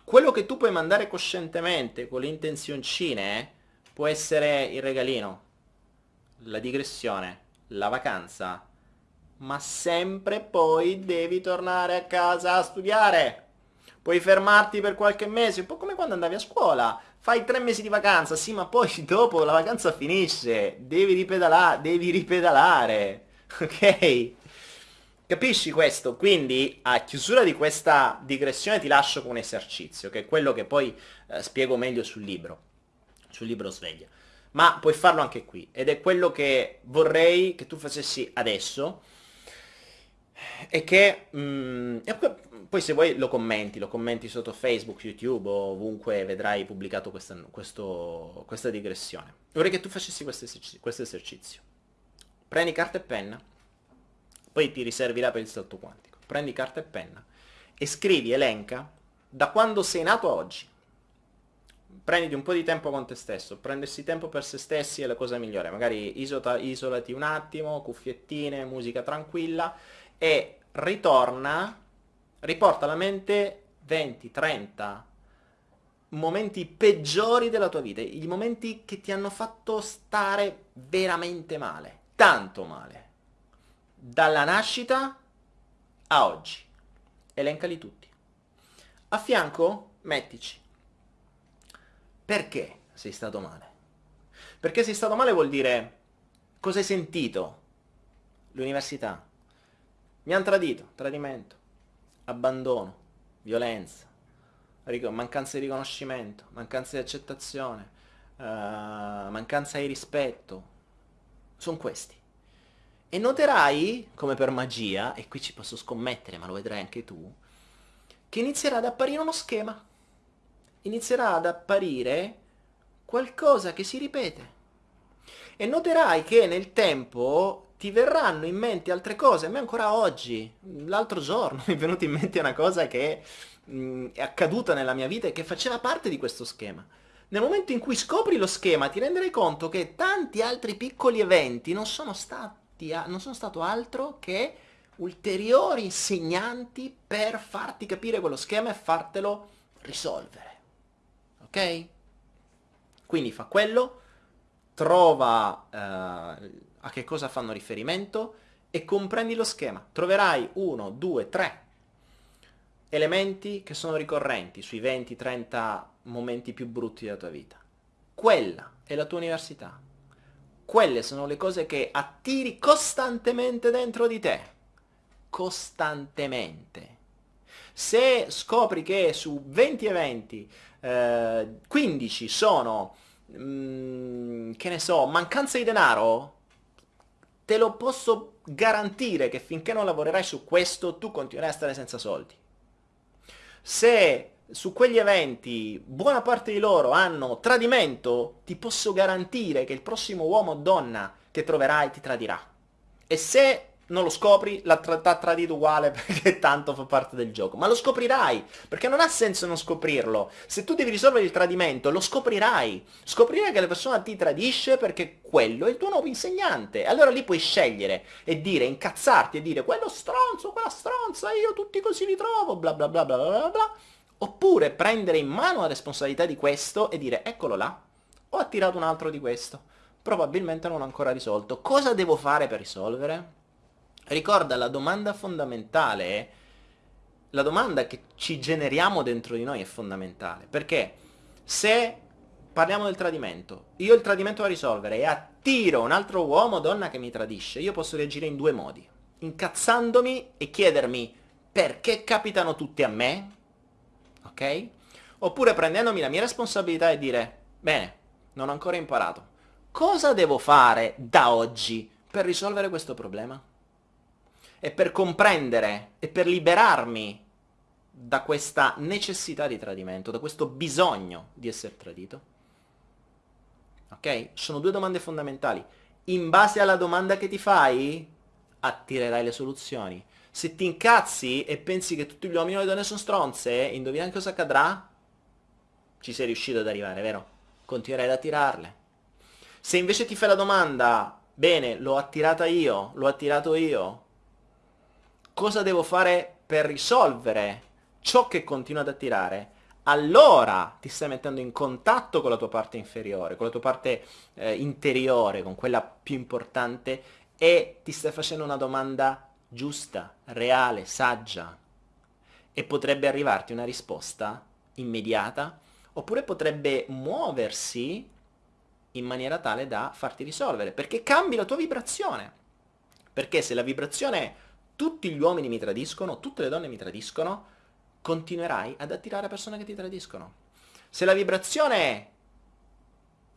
Quello che tu puoi mandare coscientemente con le intenzioncine eh, può essere il regalino, la digressione, la vacanza, ma sempre poi devi tornare a casa a studiare. Puoi fermarti per qualche mese, un po' come quando andavi a scuola. Fai tre mesi di vacanza, sì, ma poi dopo la vacanza finisce. Devi ripedalare, devi ripedalare. Ok? Capisci questo? Quindi a chiusura di questa digressione ti lascio con un esercizio, che è quello che poi eh, spiego meglio sul libro, sul libro Sveglia. Ma puoi farlo anche qui, ed è quello che vorrei che tu facessi adesso, e che mh, mm, e poi se vuoi lo commenti, lo commenti sotto Facebook, YouTube o ovunque vedrai pubblicato questa, questo, questa digressione. Vorrei che tu facessi questo esercizio. Prendi carta e penna, poi ti riservirà per il salto quantico. Prendi carta e penna e scrivi, elenca, da quando sei nato a oggi. Prenditi un po' di tempo con te stesso, prendersi tempo per se stessi è la cosa migliore, magari isolati un attimo, cuffiettine, musica tranquilla e ritorna, riporta alla mente 20, 30 momenti peggiori della tua vita, i momenti che ti hanno fatto stare veramente male, tanto male, dalla nascita a oggi. Elencali tutti. A fianco mettici. Perché sei stato male? Perché sei stato male vuol dire cosa hai sentito? L'università. Mi hanno tradito, tradimento, abbandono, violenza, mancanza di riconoscimento, mancanza di accettazione, uh, mancanza di rispetto. Sono questi. E noterai, come per magia, e qui ci posso scommettere, ma lo vedrai anche tu, che inizierà ad apparire uno schema. Inizierà ad apparire qualcosa che si ripete. E noterai che nel tempo ti verranno in mente altre cose. A me ancora oggi, l'altro giorno, mi è venuta in mente una cosa che mh, è accaduta nella mia vita e che faceva parte di questo schema. Nel momento in cui scopri lo schema ti renderai conto che tanti altri piccoli eventi non sono stati non sono stato altro che ulteriori insegnanti per farti capire quello schema e fartelo risolvere. Ok? Quindi fa quello, trova eh, a che cosa fanno riferimento e comprendi lo schema. Troverai uno, due, tre elementi che sono ricorrenti sui 20-30 momenti più brutti della tua vita. Quella è la tua università. Quelle sono le cose che attiri costantemente dentro di te. Costantemente. Se scopri che su 20 eventi eh, 15 sono, mm, che ne so, mancanza di denaro, te lo posso garantire che finché non lavorerai su questo tu continuerai a stare senza soldi. Se su quegli eventi buona parte di loro hanno tradimento, ti posso garantire che il prossimo uomo o donna che troverai ti tradirà. E se non lo scopri, l'ha tra- tradito uguale perché tanto fa parte del gioco. Ma lo scoprirai, perché non ha senso non scoprirlo. Se tu devi risolvere il tradimento, lo scoprirai. Scoprirai che la persona ti tradisce perché quello è il tuo nuovo insegnante. Allora lì puoi scegliere e dire, incazzarti e dire, quello stronzo, quella stronza, io tutti così li trovo, bla bla bla bla bla bla Oppure prendere in mano la responsabilità di questo e dire eccolo là, ho attirato un altro di questo, probabilmente non ho ancora risolto. Cosa devo fare per risolvere? Ricorda, la domanda fondamentale la domanda che ci generiamo dentro di noi è fondamentale, perché se parliamo del tradimento, io il tradimento da risolvere e attiro un altro uomo o donna che mi tradisce, io posso reagire in due modi, incazzandomi e chiedermi perché capitano tutti a me, ok? Oppure prendendomi la mia responsabilità e dire, bene, non ho ancora imparato. Cosa devo fare da oggi per risolvere questo problema? E per comprendere e per liberarmi da questa necessità di tradimento, da questo bisogno di essere tradito? Ok? Sono due domande fondamentali. In base alla domanda che ti fai, attirerai le soluzioni. Se ti incazzi e pensi che tutti gli uomini e le donne sono stronze, indovina cosa accadrà? Ci sei riuscito ad arrivare, vero? Continuerai ad attirarle. Se invece ti fai la domanda, bene, l'ho attirata io, l'ho attirato io, cosa devo fare per risolvere ciò che continua ad attirare? Allora ti stai mettendo in contatto con la tua parte inferiore, con la tua parte eh, interiore, con quella più importante e ti stai facendo una domanda giusta, reale, saggia e potrebbe arrivarti una risposta immediata oppure potrebbe muoversi in maniera tale da farti risolvere perché cambi la tua vibrazione perché se la vibrazione tutti gli uomini mi tradiscono, tutte le donne mi tradiscono, continuerai ad attirare persone che ti tradiscono. Se la vibrazione è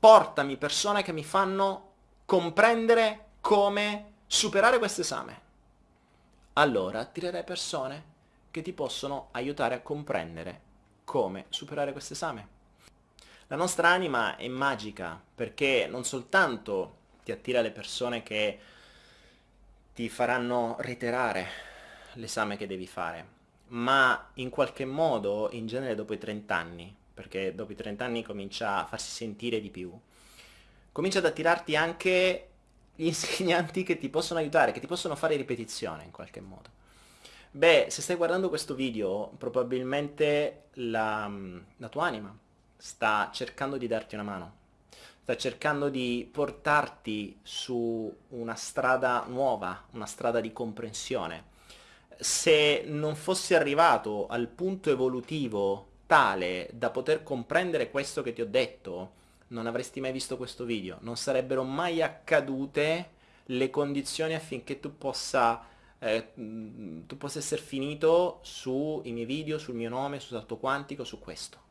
portami persone che mi fanno comprendere come superare questo esame, allora attirerai persone che ti possono aiutare a comprendere come superare questo esame. La nostra anima è magica perché non soltanto ti attira le persone che ti faranno reiterare l'esame che devi fare, ma in qualche modo, in genere dopo i 30 anni, perché dopo i 30 anni comincia a farsi sentire di più, comincia ad attirarti anche gli insegnanti che ti possono aiutare, che ti possono fare ripetizione in qualche modo. Beh, se stai guardando questo video, probabilmente la, la tua anima sta cercando di darti una mano, sta cercando di portarti su una strada nuova, una strada di comprensione. Se non fossi arrivato al punto evolutivo tale da poter comprendere questo che ti ho detto, non avresti mai visto questo video, non sarebbero mai accadute le condizioni affinché tu possa, eh, tu possa essere finito sui miei video, sul mio nome, su salto quantico, su questo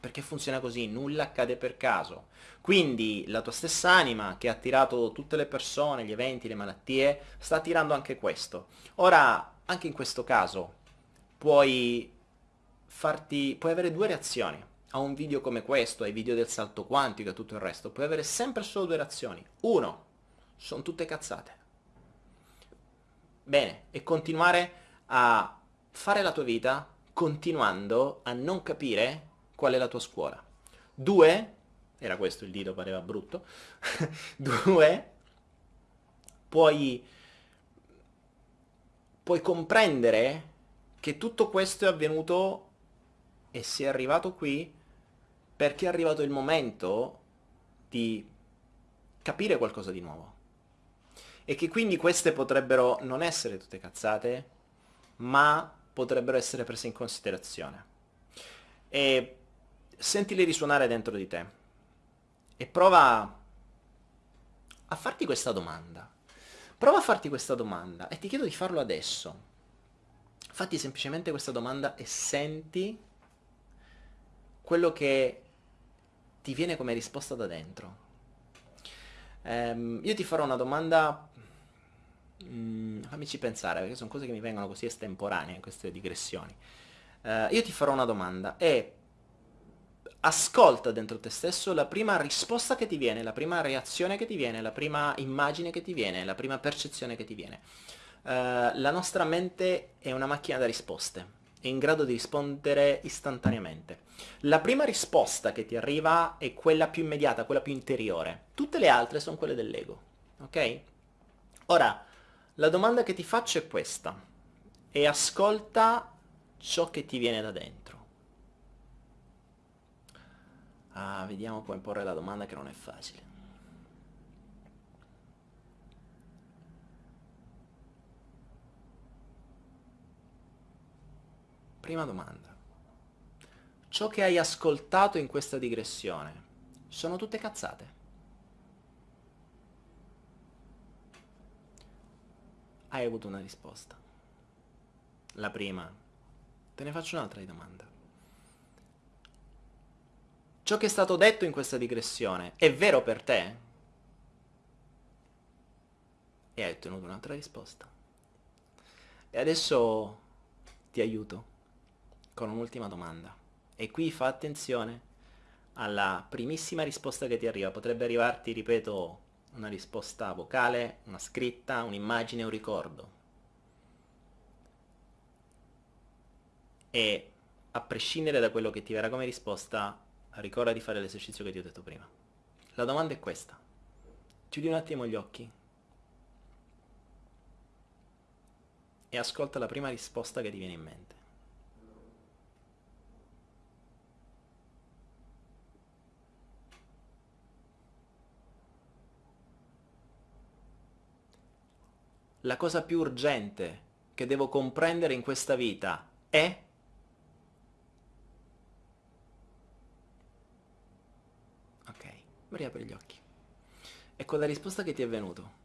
perché funziona così, nulla accade per caso. Quindi la tua stessa anima che ha attirato tutte le persone, gli eventi, le malattie, sta attirando anche questo. Ora, anche in questo caso, puoi farti, puoi avere due reazioni a un video come questo, ai video del salto quantico e tutto il resto. Puoi avere sempre solo due reazioni. Uno, sono tutte cazzate. Bene, e continuare a fare la tua vita continuando a non capire qual è la tua scuola. Due, era questo il dito, pareva brutto, due, puoi, puoi comprendere che tutto questo è avvenuto e si è arrivato qui perché è arrivato il momento di capire qualcosa di nuovo. E che quindi queste potrebbero non essere tutte cazzate, ma potrebbero essere prese in considerazione. E sentili risuonare dentro di te e prova a farti questa domanda. Prova a farti questa domanda e ti chiedo di farlo adesso. Fatti semplicemente questa domanda e senti quello che ti viene come risposta da dentro. Um, io ti farò una domanda, mm, fammici pensare, perché sono cose che mi vengono così estemporanee, queste digressioni. Uh, io ti farò una domanda e ascolta dentro te stesso la prima risposta che ti viene, la prima reazione che ti viene, la prima immagine che ti viene, la prima percezione che ti viene. Uh, la nostra mente è una macchina da risposte, è in grado di rispondere istantaneamente. La prima risposta che ti arriva è quella più immediata, quella più interiore. Tutte le altre sono quelle dell'ego, ok? Ora, la domanda che ti faccio è questa, e ascolta ciò che ti viene da dentro. Ah, vediamo come porre la domanda che non è facile. Prima domanda. Ciò che hai ascoltato in questa digressione sono tutte cazzate? Hai avuto una risposta. La prima. Te ne faccio un'altra di domanda. Ciò che è stato detto in questa digressione è vero per te? E hai ottenuto un'altra risposta. E adesso ti aiuto con un'ultima domanda. E qui fa attenzione alla primissima risposta che ti arriva. Potrebbe arrivarti, ripeto, una risposta vocale, una scritta, un'immagine, un ricordo. E a prescindere da quello che ti verrà come risposta, ricorda di fare l'esercizio che ti ho detto prima. La domanda è questa. Chiudi un attimo gli occhi e ascolta la prima risposta che ti viene in mente. La cosa più urgente che devo comprendere in questa vita è riapri gli occhi. E con la risposta che ti è venuto,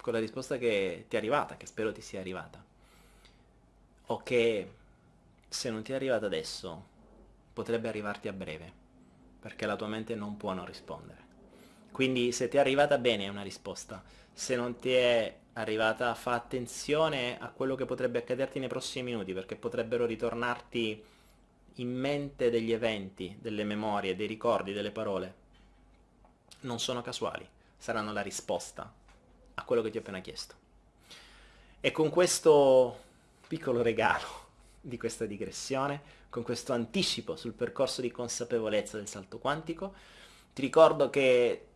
con la risposta che ti è arrivata, che spero ti sia arrivata, o che se non ti è arrivata adesso, potrebbe arrivarti a breve, perché la tua mente non può non rispondere. Quindi se ti è arrivata bene è una risposta, se non ti è arrivata fa attenzione a quello che potrebbe accaderti nei prossimi minuti, perché potrebbero ritornarti in mente degli eventi, delle memorie, dei ricordi, delle parole non sono casuali, saranno la risposta a quello che ti ho appena chiesto. E con questo piccolo regalo di questa digressione, con questo anticipo sul percorso di consapevolezza del salto quantico, ti ricordo che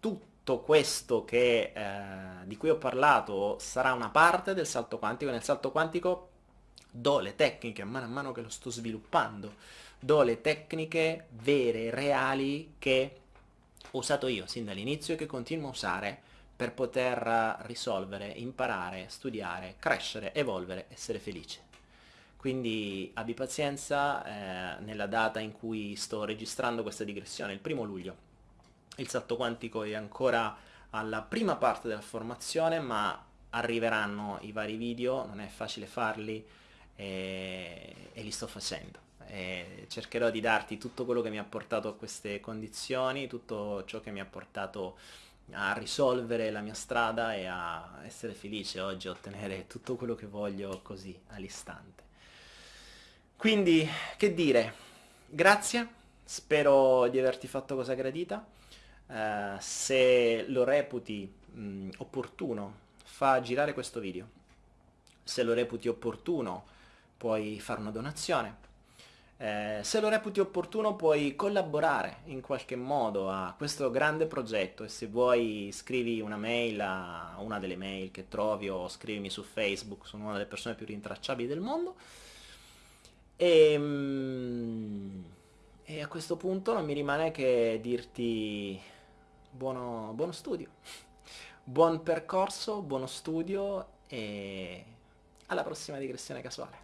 tutto questo che, eh, di cui ho parlato sarà una parte del salto quantico. Nel salto quantico do le tecniche man mano che lo sto sviluppando, do le tecniche vere, reali che usato io sin dall'inizio e che continuo a usare per poter risolvere, imparare, studiare, crescere, evolvere, essere felice. Quindi abbi pazienza, eh, nella data in cui sto registrando questa digressione, il primo luglio, il salto quantico è ancora alla prima parte della formazione, ma arriveranno i vari video, non è facile farli e, e li sto facendo. E cercherò di darti tutto quello che mi ha portato a queste condizioni, tutto ciò che mi ha portato a risolvere la mia strada e a essere felice oggi, a ottenere tutto quello che voglio così all'istante. Quindi, che dire, grazie, spero di averti fatto cosa gradita, uh, se lo reputi mh, opportuno fa girare questo video, se lo reputi opportuno puoi fare una donazione, eh, se lo reputi opportuno puoi collaborare in qualche modo a questo grande progetto e se vuoi scrivi una mail a una delle mail che trovi o scrivimi su Facebook, sono una delle persone più rintracciabili del mondo. E, ehm, e a questo punto non mi rimane che dirti buono, buono studio, buon percorso, buono studio e alla prossima digressione casuale.